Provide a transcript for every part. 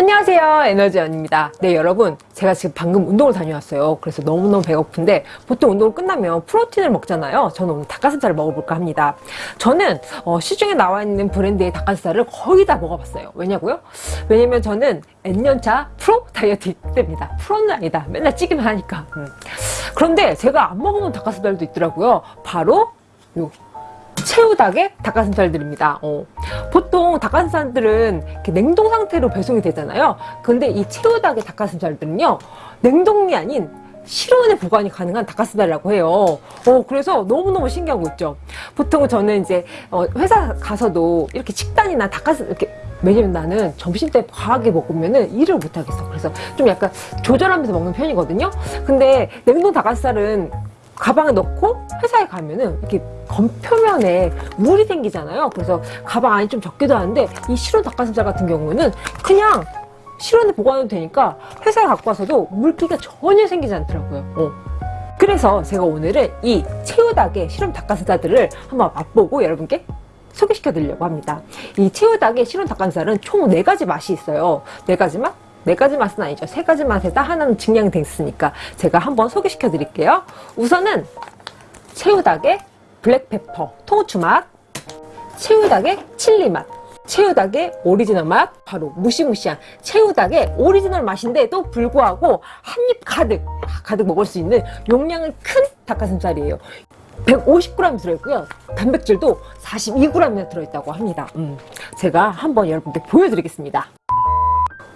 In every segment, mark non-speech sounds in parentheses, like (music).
안녕하세요. 에너지원입니다. 네 여러분. 제가 지금 방금 운동을 다녀왔어요. 그래서 너무너무 배고픈데 보통 운동을 끝나면 프로틴을 먹잖아요. 저는 오늘 닭가슴살을 먹어볼까 합니다. 저는 어, 시중에 나와 있는 브랜드의 닭가슴살을 거의 다 먹어봤어요. 왜냐고요? 왜냐면 저는 N년차 프로 다이어트 때입니다. 프로는 아니다. 맨날 찌기만 하니까. 음. 그런데 제가 안 먹어본 닭가슴살도 있더라고요. 바로 요 새우닭의 닭가슴살들입니다. 어. 보통 닭가슴살들은 냉동 상태로 배송이 되잖아요. 근데 이 새우닭의 닭가슴살들은요. 냉동이 아닌 실온에 보관이 가능한 닭가슴살이라고 해요. 어, 그래서 너무너무 신기한 거 있죠. 보통 저는 이제 어, 회사 가서도 이렇게 식단이나 닭가슴 이렇게 왜냐면 나는 점심 때 과하게 먹으면은 일을 못 하겠어. 그래서 좀 약간 조절하면서 먹는 편이거든요. 근데 냉동 닭가슴살은 가방에 넣고 회사에 가면은 이렇게 겉표면에 물이 생기잖아요. 그래서 가방 안이 좀 적기도 하는데 이 실온 닭가슴살 같은 경우는 그냥 실온에 보관해도 되니까 회사에 갖고 와서도 물기가 전혀 생기지 않더라고요. 어. 그래서 제가 오늘은 이 새우닭의 실온 닭가슴살들을 한번 맛보고 여러분께 소개시켜 드리려고 합니다. 이 새우닭의 실온 닭가슴살은 총 4가지 맛이 있어요. 4가지 맛? 네 가지 맛은 아니죠. 세 가지 맛에다 하나는 증량이 됐으니까 제가 한번 소개시켜 드릴게요. 우선은 새우닭의 black pepper 통후추 맛, 새우닭의 칠리 맛, 새우닭의 오리지널 맛, 바로 무시무시한 새우닭의 오리지널 맛인데도 불구하고 한 입 가득, 가득 먹을 수 있는 용량은 큰 닭가슴살이에요. 150g 들어있고요. 단백질도 42g이나 들어있다고 합니다. 음, 제가 한번 여러분께 보여드리겠습니다.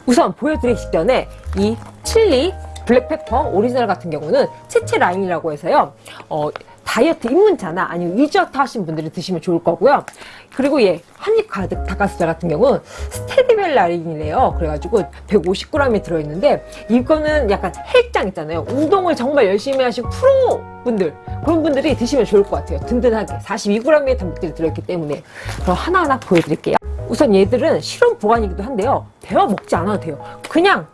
우선 보여드리기 전에 이 칠리 black pepper 오리지널 같은 경우는 채채 라인이라고 해서요. 어, 다이어트 입문자나 아니면 유지어터 하신 분들이 드시면 좋을 거고요. 그리고 얘 한입 가득 닭가슴살 같은 경우는 스테디벨 라인이래요. 그래가지고 150g이 들어있는데 이거는 약간 헬창 있잖아요. 운동을 정말 열심히 하신 프로 분들 그런 분들이 드시면 좋을 것 같아요. 든든하게. 42g의 단백질이 들어있기 때문에. 그럼 하나하나 보여드릴게요 우선 얘들은 실온 보관이기도 한데요. 데워 먹지 않아도 돼요. 그냥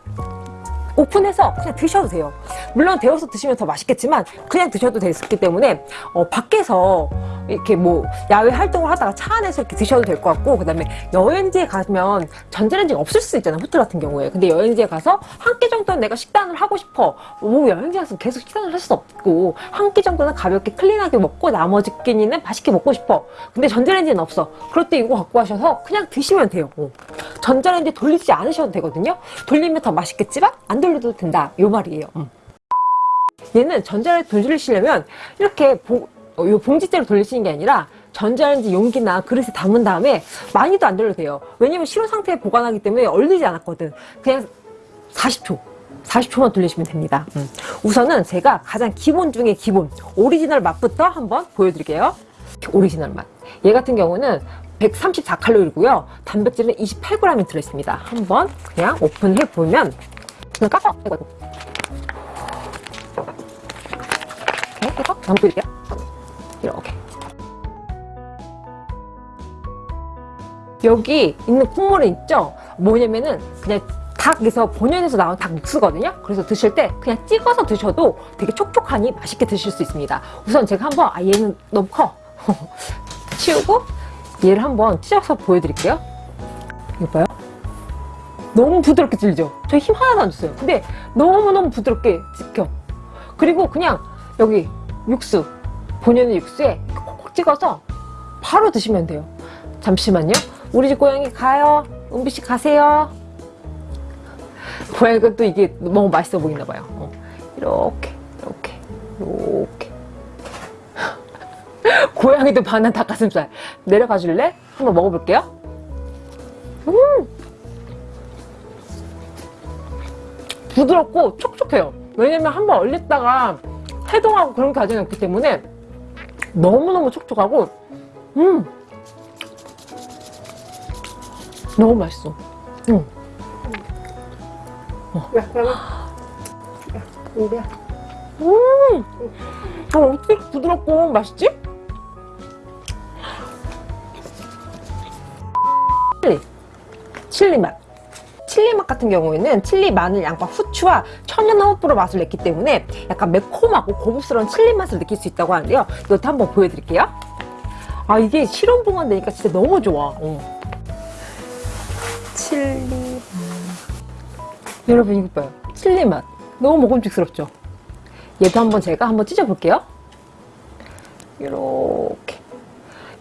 오픈해서 그냥 드셔도 돼요. 물론 데워서 드시면 더 맛있겠지만 그냥 드셔도 되기 때문에 어, 밖에서 이렇게 뭐 야외 활동을 하다가 차 안에서 이렇게 드셔도 될 것 같고 그 다음에 여행지에 가면 전자레인지가 없을 수 있잖아요 호텔 같은 경우에. 근데 여행지에 가서 한 끼 정도는 내가 식단을 하고 싶어. 뭐 여행지 가서 계속 식단을 할 수 없고 한 끼 정도는 가볍게 클린하게 먹고 나머지 끼니는 맛있게 먹고 싶어. 근데 전자레인지는 없어. 그럴 때 이거 갖고 가셔서 그냥 드시면 돼요. 어. 전자레인지 돌리지 않으셔도 되거든요. 돌리면 더 맛있겠지만 안 돌려도 된다. 요 말이에요. 음. 얘는 전자레인지 돌리시려면 이렇게 보, 어, 요 봉지째로 돌리시는 게 아니라 전자레인지 용기나 그릇에 담은 다음에 많이도 안 돌려도 돼요. 왜냐면 실온 상태에 보관하기 때문에 얼리지 않았거든. 그냥 40초 40초만 돌리시면 됩니다. 음. 우선은 제가 가장 기본 중에 기본 오리지널 맛부터 한번 보여드릴게요. 오리지널 맛 얘 같은 경우는 134칼로리고요. 단백질은 28g이 들어있습니다. 한번 그냥 오픈해 보면 그냥 까서 이거 이렇게 해서 한번 보여드릴게요. 이렇게. 여기 있는 국물이 있죠? 뭐냐면은 그냥 닭에서 본연에서 나온 닭 육수거든요? 그래서 드실 때 그냥 찍어서 드셔도 되게 촉촉하니 맛있게 드실 수 있습니다. 우선 제가 한번 아 얘는 너무 커. (laughs) 치우고 얘를 한번 찢어서 보여드릴게요. 이거 봐요 너무 부드럽게 찔리죠? 저 힘 하나도 안 줬어요. 근데 너무너무 부드럽게 찍혀. 그리고 그냥 여기 육수 본연의 육수에 콕콕 찍어서 바로 드시면 돼요. 잠시만요. 우리 집 고양이 가요. 은비씨 가세요. 고양이가 또 이게 너무 맛있어 보이나 봐요. 어. 이렇게 이렇게 이렇게. (laughs) 고양이도 반한 닭가슴살. 내려가 줄래? 한번 먹어볼게요 부드럽고 촉촉해요 왜냐면 한번 얼렸다가 해동하고 그런 과정이 없기 때문에 너무너무 촉촉하고 음 너무 맛있어 음. 어. 음 어, 어떻게 부드럽고 맛있지? 칠리 칠리 맛 칠리 맛 같은 경우에는 칠리, 마늘, 양파, 후추와 천연 허브로 맛을 냈기 때문에 약간 매콤하고 고급스러운 칠리 맛을 느낄 수 있다고 하는데요 이것도 한번 보여드릴게요 아 이게 실온 보관 되니까 진짜 너무 좋아 어. 칠리 여러분 이거 봐요. 칠리 맛. 너무 먹음직스럽죠? 얘도 한번 제가 한번 찢어볼게요. 이렇게.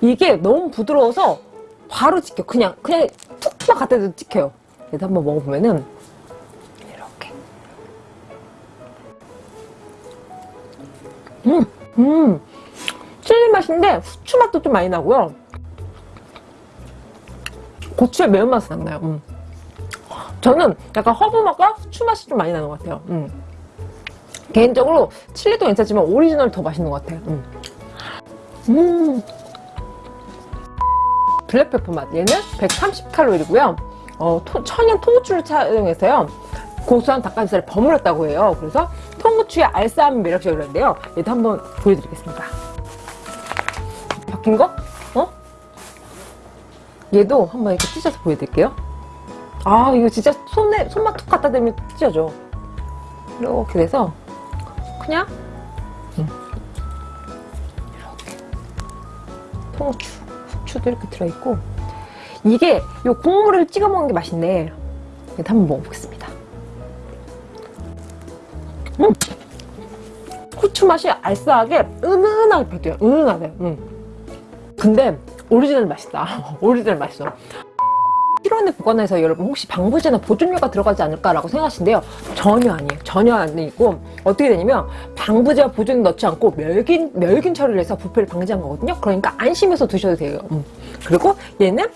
이게 너무 부드러워서 바로 찍혀. 그냥, 그냥 툭막 갖다 대도 찍혀요. 얘도 한번 먹어보면은, 이렇게. 음, 음. 칠리 맛인데 후추 맛도 좀 많이 나고요. 고추의 매운맛은 안 나요. 음. 저는 약간 허브 맛과 후추 맛이 좀 많이 나는 것 같아요. 음. 개인적으로 칠리도 괜찮지만 오리지널 더 맛있는 것 같아요. 음. 음. black pepper 맛. 얘는 130칼로리고요. 어, 토- 천연 통후추를 사용해서요. 고소한 닭가슴살을 버무렸다고 해요. 그래서 통후추의 알싸함이 매력적이라는데요. 얘도 한번 보여드리겠습니다. 바뀐 거? 어? 얘도 한번 이렇게 찢어서 보여드릴게요. 아, 이거 진짜 손에, 손만 툭 갖다 대면 찢어져. 이렇게 돼서, 그냥, 음. 이렇게. 통후추, 후추도 이렇게 들어있고, 이게, 요 국물을 찍어 먹는 게 맛있네. 이거 한번 먹어보겠습니다. 음! 후추 맛이 알싸하게, 은은하게 배도요 은은하게. 음. 근데, 오리지널 맛있다. (laughs) 오리지널 맛있어. 실온에 보관해서 여러분 혹시 방부제나 보존료가 들어가지 않을까라고 생각하시는데요. 전혀 아니에요. 전혀 아니고 어떻게 되냐면 방부제와 보존료 넣지 않고 멸균 멸균 처리를 해서 부패를 방지한 거거든요. 그러니까 안심해서 드셔도 돼요. 음. 그리고 얘는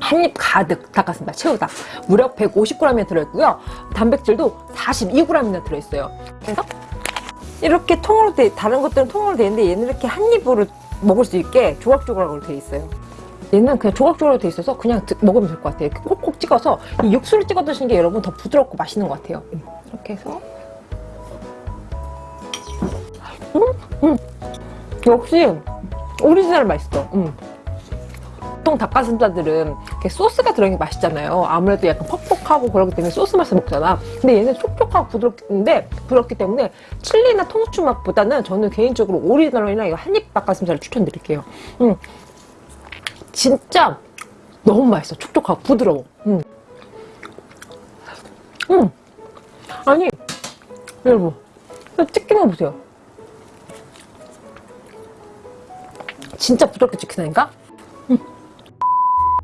한 입 가득 닭가슴살 채우다. 무려 150g이 들어있고요. 단백질도 42g이나 들어있어요. 그래서 이렇게 통으로 돼 다른 것들은 통으로 돼 있는데 얘는 이렇게 한 입으로 먹을 수 있게 조각조각으로 돼 있어요. 얘는 그냥 조각조각으로 돼 있어서 그냥 드- 먹으면 될 것 같아요. 이렇게 콕콕 찍어서 이 육수를 찍어 드시는 게 여러분 더 부드럽고 맛있는 것 같아요. 음, 이렇게 해서 음, 음. 역시 오리지널 맛있어. 음. 보통 닭가슴살들은 소스가 들어있는 게 맛있잖아요. 아무래도 약간 퍽퍽하고 그렇기 때문에 소스 맛을 먹잖아. 근데 얘는 촉촉하고 부드럽는데 부드럽기 때문에 칠리나 통후추 맛보다는 저는 개인적으로 오리지널이나 한입 닭가슴살을 추천드릴게요. 음. 진짜 너무 맛있어. 촉촉하고 부드러워. 음. 음. 아니, 여러분, 찍기만 보세요. 진짜 부드럽게 찍히다니까?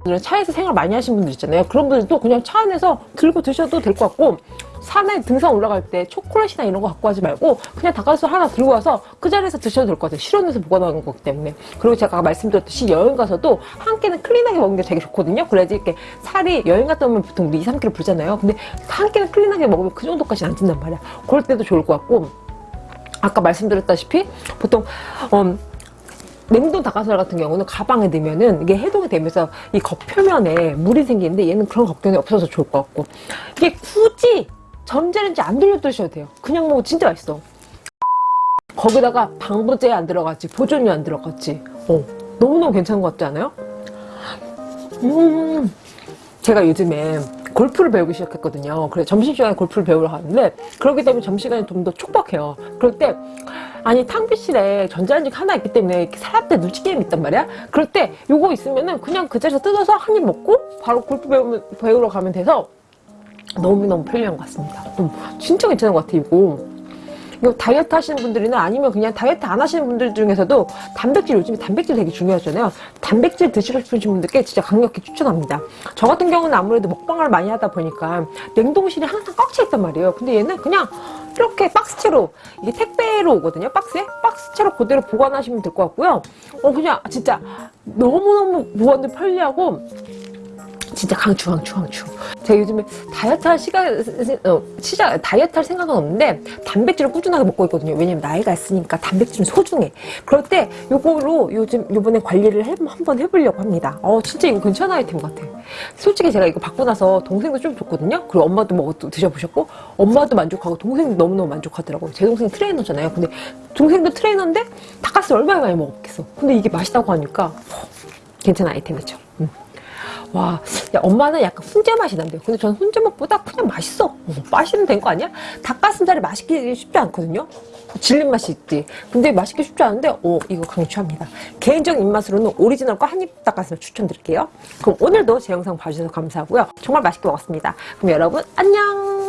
음. 차에서 생활 많이 하시는 분들 있잖아요. 그런 분들도 그냥 차 안에서 들고 드셔도 될 것 같고, 산에 등산 올라갈 때 초콜릿이나 이런 거 갖고 가지 말고 그냥 닭가슴살 하나 들고 와서 그 자리에서 드셔도 될 것 같아요. 실온에서 보관하는 거기 때문에. 그리고 제가 아까 말씀드렸듯이 여행 가서도 한 끼는 클린하게 먹는 게 되게 좋거든요. 그래야지 이렇게 살이 여행 갔다 오면 보통 우리 2, 3kg 불잖아요. 근데 한 끼는 클린하게 먹으면 그 정도까지는 안 찐단 말이야. 그럴 때도 좋을 것 같고 아까 말씀드렸다시피 보통 음, 냉동 닭가슴살 같은 경우는 가방에 넣으면은 이게 해동이 되면서 이 겉표면에 물이 생기는데 얘는 그런 걱정이 없어서 좋을 것 같고 이게 굳이 전자레인지 안 돌려 드셔도 돼요. 그냥 먹으면 진짜 맛있어. 거기다가 방부제 안 들어갔지, 보존료 안 들어갔지. 어, 너무너무 괜찮은 것 같지 않아요? 음, 제가 요즘에 골프를 배우기 시작했거든요. 그래서 점심시간에 골프를 배우러 가는데, 그렇기 때문에 점심시간이 좀 더 촉박해요. 그럴 때, 아니, 탕비실에 전자레인지 하나 있기 때문에 이렇게 사람 때 눈치 게임이 있단 말이야? 그럴 때, 요거 있으면은 그냥 그 자리에서 뜯어서 한 입 먹고, 바로 골프 배우면, 배우러 가면 돼서, 너무너무 편리한 것 같습니다. 음, 진짜 괜찮은 것 같아요, 이거. 이거 다이어트 하시는 분들이나 아니면 그냥 다이어트 안 하시는 분들 중에서도 단백질 요즘에 단백질 되게 중요하잖아요. 단백질 드시고 싶으신 분들께 진짜 강력히 추천합니다. 저 같은 경우는 아무래도 먹방을 많이 하다 보니까 냉동실이 항상 꽉 차 있단 말이에요. 근데 얘는 그냥 이렇게 박스채로 이게 택배로 오거든요. 박스에 박스채로 그대로 보관하시면 될 것 같고요. 어 그냥 진짜 너무너무 보관도 편리하고 진짜 강추 강추 강추. 제가 요즘에 다이어트 할 시간 어, 시작 다이어트 할 생각은 없는데 단백질을 꾸준하게 먹고 있거든요. 왜냐면 나이가 있으니까 단백질은 소중해. 그럴 때 요거로 요즘 요번에 관리를 해, 한번 해보려고 합니다. 어 진짜 이거 괜찮은 아이템 같아. 솔직히 제가 이거 받고 나서 동생도 좀 줬거든요. 그리고 엄마도 먹어 드셔보셨고 엄마도 만족하고 동생도 너무너무 만족하더라고요. 제 동생 트레이너잖아요. 근데 동생도 트레이너인데 닭가슴 얼마나 많이 먹었겠어. 근데 이게 맛있다고 하니까 어, 괜찮은 아이템이죠. 음. 와, 야, 엄마는 약간 훈제 맛이 난대요. 근데 저는 훈제 맛보다 그냥 맛있어. 어, 맛있으면 된 거 아니야? 닭가슴살이 맛있기 쉽지 않거든요. 질린 맛이 있지. 근데 맛있기 쉽지 않은데, 어, 이거 강추합니다. 개인적인 입맛으로는 오리지널과 한입 닭가슴살 추천드릴게요. 그럼 오늘도 제 영상 봐주셔서 감사하고요. 정말 맛있게 먹었습니다. 그럼 여러분, 안녕!